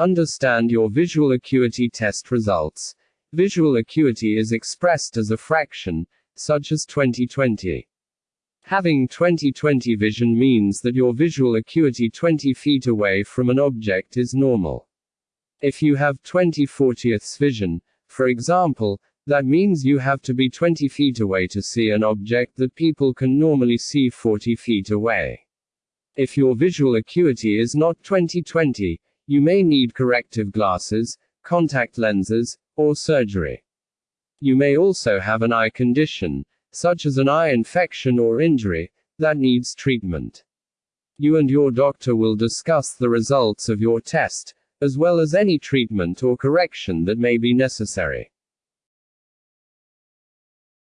Understand your visual acuity test results. Visual acuity is expressed as a fraction, such as 2020. Having 20/20 vision means that your visual acuity 20 feet away from an object is normal. If you have 20 40ths vision, for example, that means you have to be 20 feet away to see an object that people can normally see 40 feet away. If your visual acuity is not 20/20, you may need corrective glasses, contact lenses, or surgery. You may also have an eye condition, such as an eye infection or injury, that needs treatment. You and your doctor will discuss the results of your test, as well as any treatment or correction that may be necessary.